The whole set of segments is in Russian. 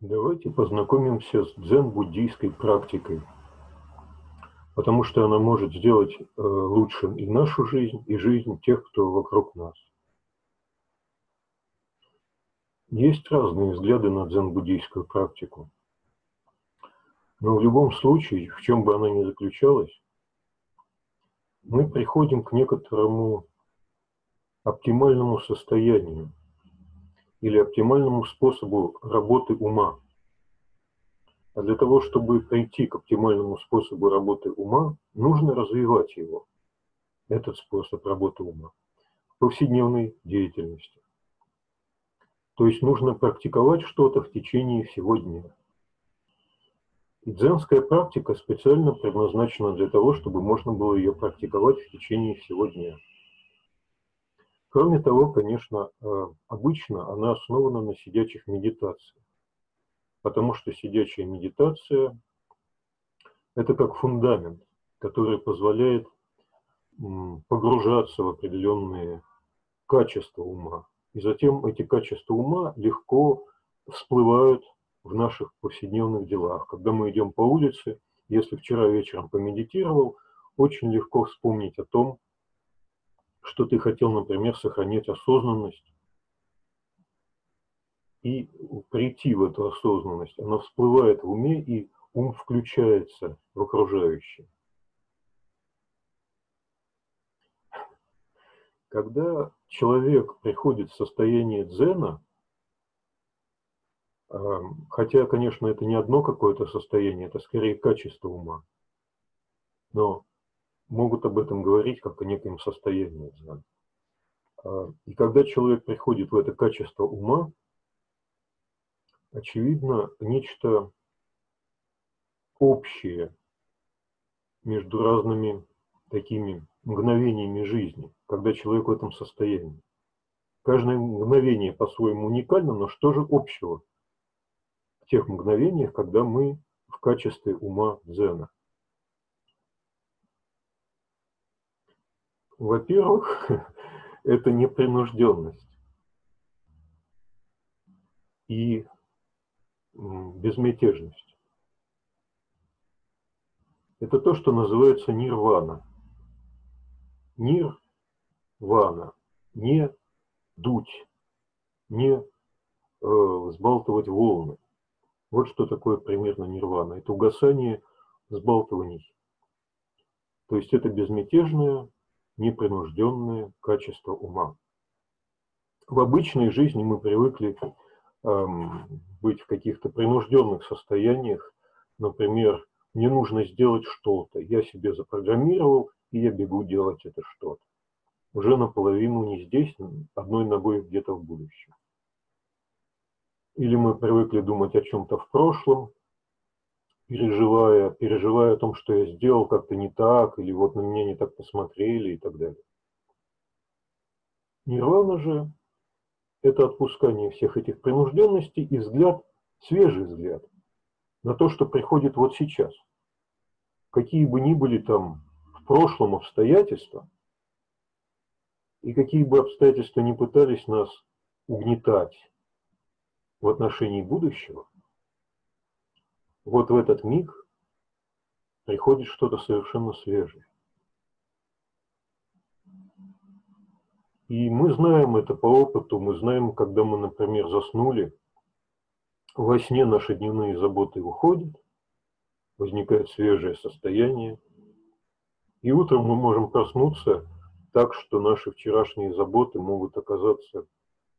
Давайте познакомимся с дзен-буддийской практикой, потому что она может сделать э, лучше и нашу жизнь, и жизнь тех, кто вокруг нас. Есть разные взгляды на дзен-буддийскую практику. Но в любом случае, в чем бы она ни заключалась, мы приходим к некоторому оптимальному состоянию, или оптимальному способу работы ума. А для того, чтобы прийти к оптимальному способу работы ума, нужно развивать его, этот способ работы ума, в повседневной деятельности. То есть нужно практиковать что-то в течение всего дня. И дзенская практика специально предназначена для того, чтобы можно было ее практиковать в течение всего дня. Кроме того, конечно, э, обычно она основана на сидячих медитациях, потому что сидячая медитация – это как фундамент, который позволяет погружаться в определенные качества ума. И затем эти качества ума легко всплывают в наших повседневных делах. Когда мы идем по улице, если вчера вечером помедитировал, очень легко вспомнить о том, что ты хотел, например, сохранять осознанность и прийти в эту осознанность. Она всплывает в уме, и ум включается в окружающее. Когда человек приходит в состояние дзена, хотя, конечно, это не одно какое-то состояние, это скорее качество ума, но могут об этом говорить как о неком состоянии дзен. А, и когда человек приходит в это качество ума, очевидно, нечто общее между разными такими мгновениями жизни, когда человек в этом состоянии. Каждое мгновение по-своему уникально, но что же общего в тех мгновениях, когда мы в качестве ума дзена? Во-первых, это непринужденность и безмятежность. Это то, что называется нирвана. Нирвана. Не дуть, не э, взбалтывать волны. Вот что такое примерно нирвана. Это угасание взбалтываний. То есть это безмятежное, непринужденное качество ума. В обычной жизни мы привыкли эм, быть в каких-то принужденных состояниях. Например, мне нужно сделать что-то, я себе запрограммировал, и я бегу делать это что-то. Уже наполовину не здесь, одной ногой где-то в будущем. Или мы привыкли думать о чем-то в прошлом, переживая, переживая о том, что я сделал как-то не так, или вот на меня не так посмотрели и так далее. Нирвана же – это отпускание всех этих принужденностей и взгляд, свежий взгляд на то, что приходит вот сейчас. Какие бы ни были там в прошлом обстоятельства, и какие бы обстоятельства ни пытались нас угнетать в отношении будущего, вот в этот миг приходит что-то совершенно свежее. И мы знаем это по опыту, мы знаем, когда мы, например, заснули, во сне наши дневные заботы уходят, возникает свежее состояние, и утром мы можем проснуться так, что наши вчерашние заботы могут оказаться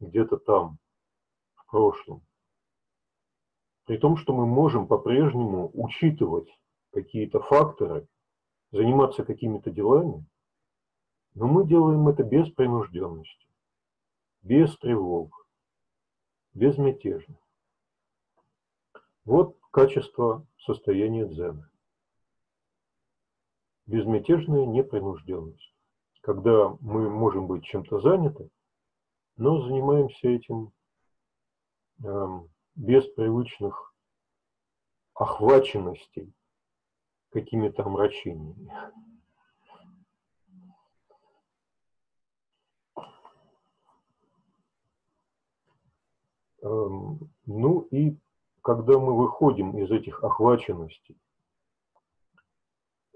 где-то там, в прошлом. При том, что мы можем по-прежнему учитывать какие-то факторы, заниматься какими-то делами, но мы делаем это без принужденности, без тревог, безмятежно. Вот качество состояния дзена. Безмятежная непринужденность. Когда мы можем быть чем-то заняты, но занимаемся этим эм, без привычных охваченностей какими-то омрачениями. Эм, ну и когда мы выходим из этих охваченностей,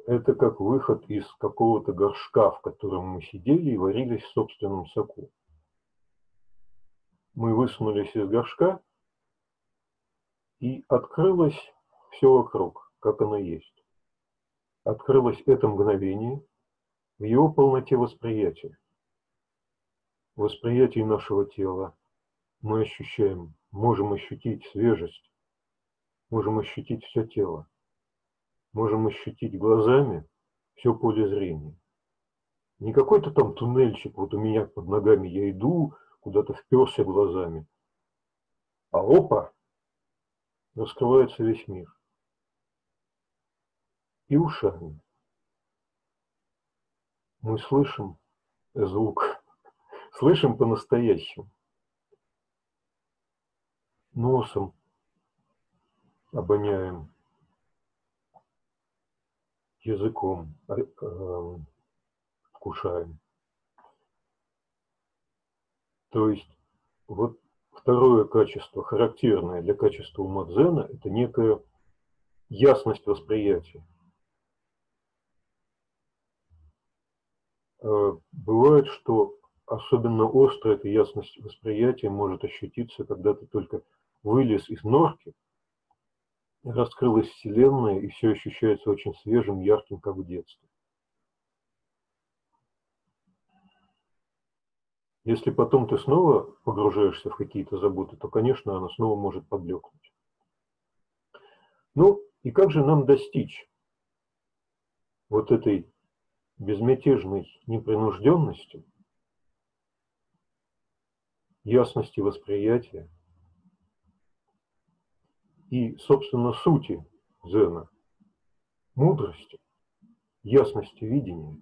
это как выход из какого-то горшка, в котором мы сидели и варились в собственном соку. Мы высунулись из горшка, и открылось все вокруг, как оно есть. Открылось это мгновение в его полноте восприятия. В восприятии нашего тела мы ощущаем, можем ощутить свежесть, можем ощутить все тело можем ощутить глазами все поле зрения. Не какой-то там туннельчик, вот у меня под ногами я иду, куда-то вперся глазами, а опа, раскрывается весь мир. И ушами. Мы слышим звук, слышим по-настоящему. Носом обоняем языком э, вкушаем. То есть вот второе качество, характерное для качества ума дзена, это некая ясность восприятия. Э, бывает, что особенно остро эта ясность восприятия может ощутиться, когда ты только вылез из норки – раскрылась Вселенная, и все ощущается очень свежим, ярким, как в детстве. Если потом ты снова погружаешься в какие-то заботы, то, конечно, она снова может поблекнуть. Ну, и как же нам достичь вот этой безмятежной непринужденности, ясности восприятия, и, собственно, сути дзена, мудрости, ясности видения,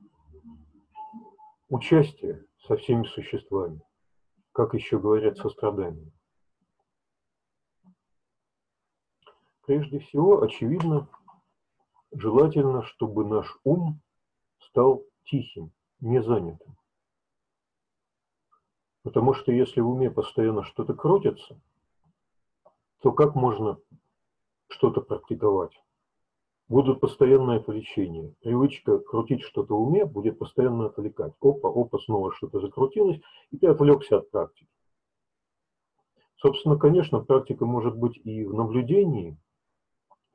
участия со всеми существами, как еще говорят, сострадание. Прежде всего, очевидно, желательно, чтобы наш ум стал тихим, не занятым. Потому что если в уме постоянно что-то крутится – то как можно что-то практиковать? Будут постоянное отвлечения. Привычка крутить что-то в уме будет постоянно отвлекать. Опа, опа, снова что-то закрутилось, и ты отвлекся от практики. Собственно, конечно, практика может быть и в наблюдении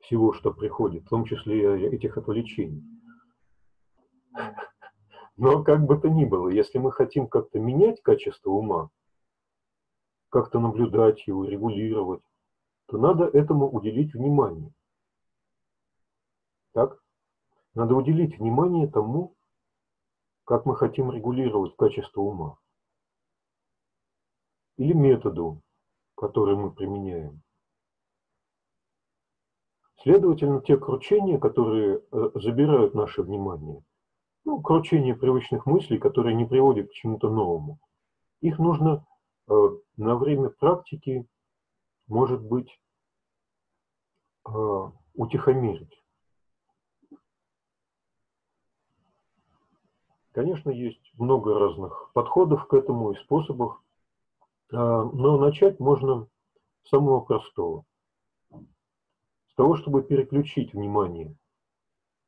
всего, что приходит, в том числе и этих отвлечений. Но как бы то ни было, если мы хотим как-то менять качество ума, как-то наблюдать его, регулировать, то надо этому уделить внимание. Так? Надо уделить внимание тому, как мы хотим регулировать качество ума. Или методу, который мы применяем. Следовательно, те кручения, которые э, забирают наше внимание, ну, кручения привычных мыслей, которые не приводят к чему-то новому, их нужно э, на время практики, может быть, Э, утихомирить. Конечно, есть много разных подходов к этому и способов, э, но начать можно с самого простого. С того, чтобы переключить внимание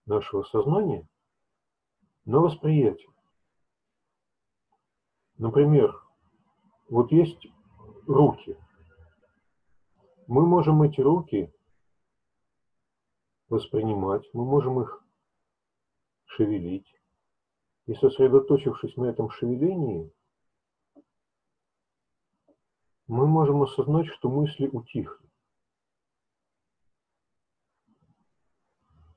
нашего сознания на восприятие. Например, вот есть руки. Мы можем эти руки воспринимать, мы можем их шевелить. И сосредоточившись на этом шевелении, мы можем осознать, что мысли утихли.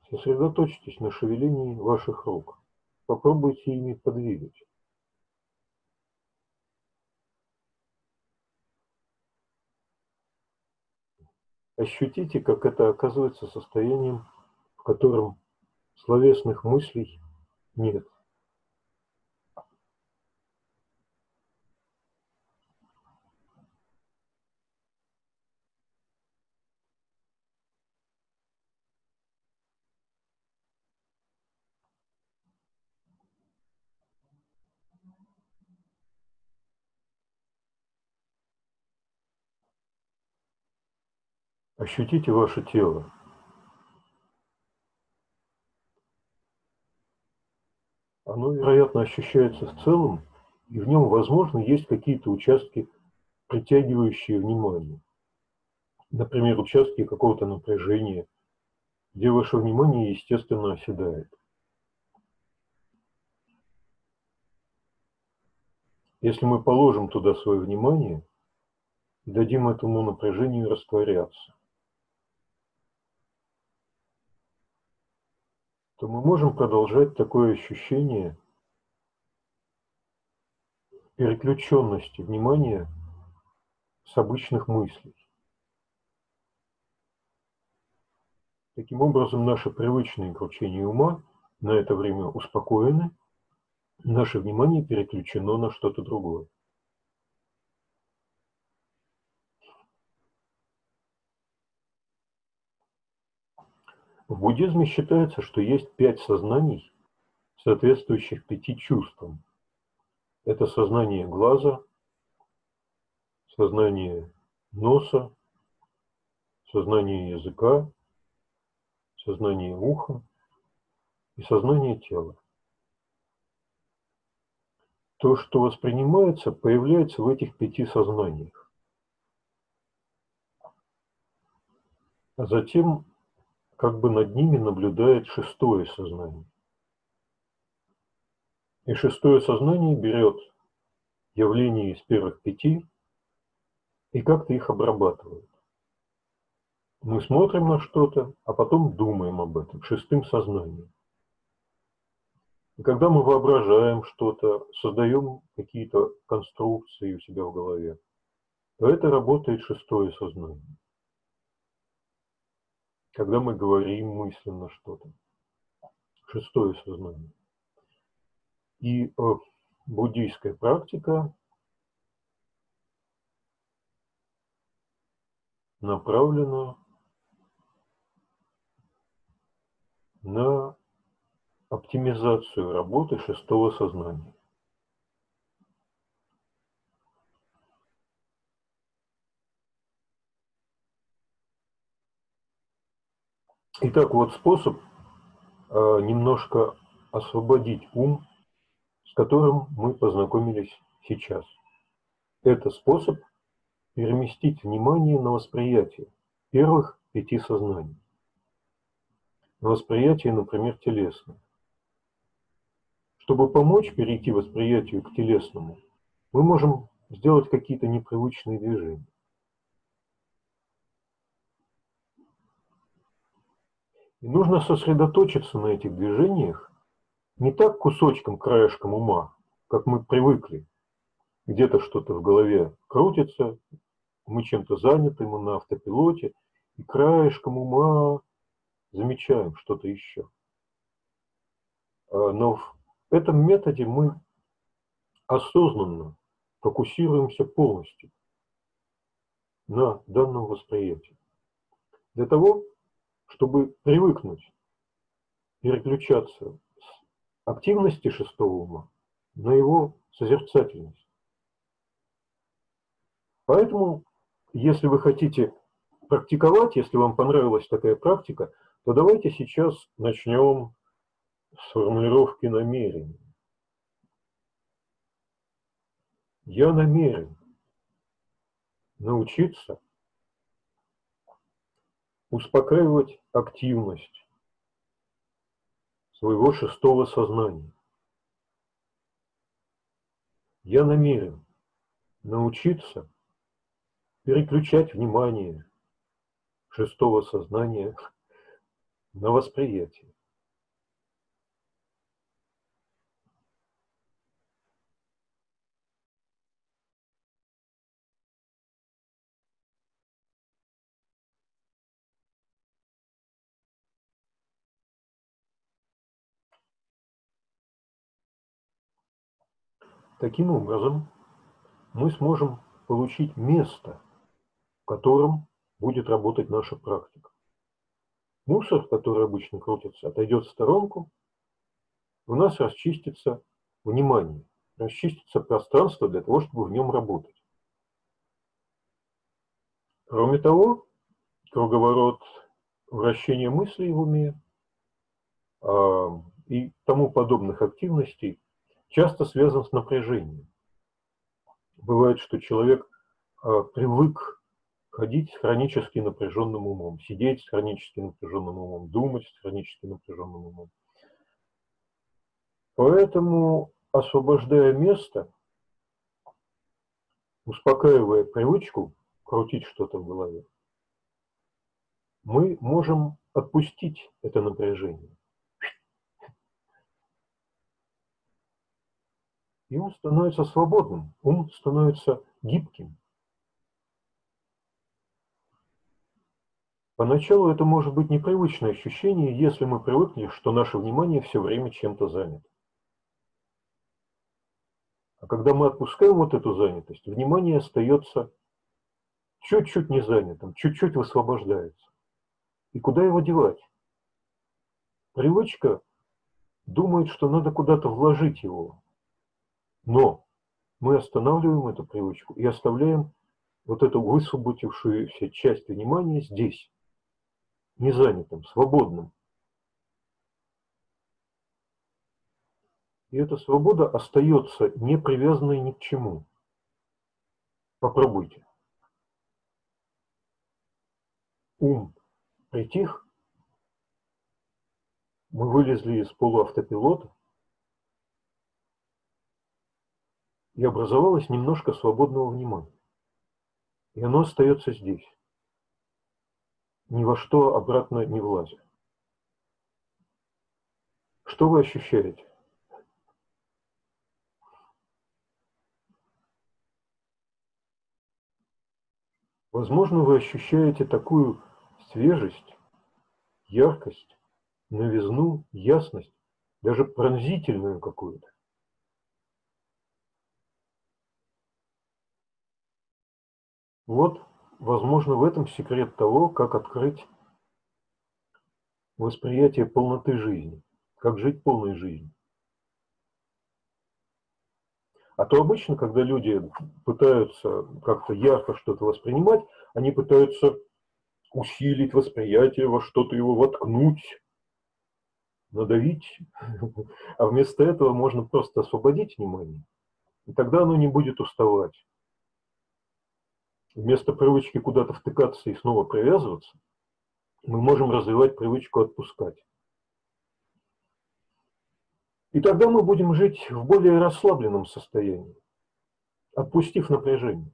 Сосредоточьтесь на шевелении ваших рук. Попробуйте ими подвигать. Ощутите, как это оказывается состоянием, в котором словесных мыслей нет. Ощутите ваше тело. Оно, вероятно, ощущается в целом, и в нем, возможно, есть какие-то участки, притягивающие внимание. Например, участки какого-то напряжения, где ваше внимание, естественно, оседает. Если мы положим туда свое внимание и дадим этому напряжению растворяться, то мы можем продолжать такое ощущение переключенности внимания с обычных мыслей. Таким образом, наше привычное кручение ума на это время успокоены – Наше внимание переключено на что-то другое. В буддизме считается, что есть пять сознаний, соответствующих пяти чувствам. Это сознание глаза, сознание носа, сознание языка, сознание уха и сознание тела то, что воспринимается, появляется в этих пяти сознаниях. А затем как бы над ними наблюдает шестое сознание. И шестое сознание берет явления из первых пяти и как-то их обрабатывает. Мы смотрим на что-то, а потом думаем об этом шестым сознанием. И когда мы воображаем что-то, создаем какие-то конструкции у себя в голове, то это работает шестое сознание. Когда мы говорим мысленно что-то, шестое сознание. И э, буддийская практика направлена на оптимизацию работы шестого сознания. Итак, вот способ э, немножко освободить ум, с которым мы познакомились сейчас. Это способ переместить внимание на восприятие первых пяти сознаний. На восприятие, например, телесное. Чтобы помочь перейти восприятию к телесному, мы можем сделать какие-то непривычные движения. И нужно сосредоточиться на этих движениях не так кусочком, краешком ума, как мы привыкли. Где-то что-то в голове крутится, мы чем-то заняты, мы на автопилоте, и краешком ума замечаем что-то еще. А, но в в этом методе мы осознанно фокусируемся полностью на данном восприятии. Для того, чтобы привыкнуть переключаться с активности шестого ума на его созерцательность. Поэтому, если вы хотите практиковать, если вам понравилась такая практика, то давайте сейчас начнем сформулировки намерений. Я намерен научиться успокаивать активность своего шестого сознания. Я намерен научиться переключать внимание шестого сознания на восприятие. Таким образом, мы сможем получить место, в котором будет работать наша практика. Мусор, который обычно крутится, отойдет в сторонку, у нас расчистится внимание, расчистится пространство для того, чтобы в нем работать. Кроме того, круговорот вращения мыслей в уме а, и тому подобных активностей часто связан с напряжением. Бывает, что человек а, привык ходить с хронически напряженным умом, сидеть с хронически напряженным умом, думать с хронически напряженным умом. Поэтому, освобождая место, успокаивая привычку крутить что-то в голове, мы можем отпустить это напряжение. И ум становится свободным, ум становится гибким. Поначалу это может быть непривычное ощущение, если мы привыкли, что наше внимание все время чем-то занято. А когда мы отпускаем вот эту занятость, внимание остается чуть-чуть не занятым, чуть-чуть высвобождается. И куда его девать? Привычка думает, что надо куда-то вложить его. Но мы останавливаем эту привычку и оставляем вот эту высвободившуюся часть внимания здесь, незанятым, свободным. И эта свобода остается не привязанной ни к чему. Попробуйте. Ум притих, мы вылезли из полуавтопилота, и образовалось немножко свободного внимания. И оно остается здесь, ни во что обратно не влазит. Что вы ощущаете? Возможно, вы ощущаете такую свежесть, яркость, новизну, ясность, даже пронзительную какую-то. Вот, возможно, в этом секрет того, как открыть восприятие полноты жизни, как жить полной жизнью. А то обычно, когда люди пытаются как-то ярко что-то воспринимать, они пытаются усилить восприятие, во что-то его воткнуть, надавить. А вместо этого можно просто освободить внимание, и тогда оно не будет уставать. Вместо привычки куда-то втыкаться и снова привязываться, мы можем развивать привычку отпускать. И тогда мы будем жить в более расслабленном состоянии, отпустив напряжение.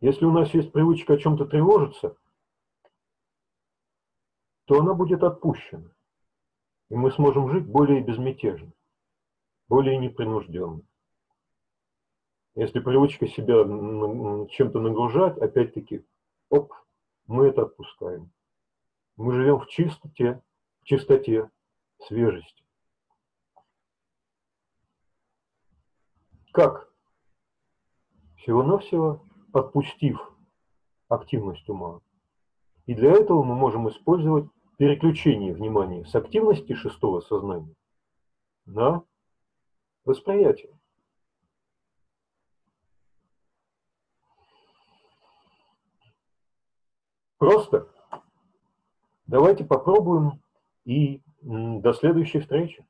Если у нас есть привычка о чем-то тревожиться, то она будет отпущена. И мы сможем жить более безмятежно, более непринужденно. Если привычка себя чем-то нагружать, опять-таки, оп, мы это отпускаем. Мы живем в чистоте, в чистоте, свежести. Как? Всего-навсего отпустив активность ума. И для этого мы можем использовать переключение внимания с активности шестого сознания на восприятие. Просто давайте попробуем и до следующей встречи.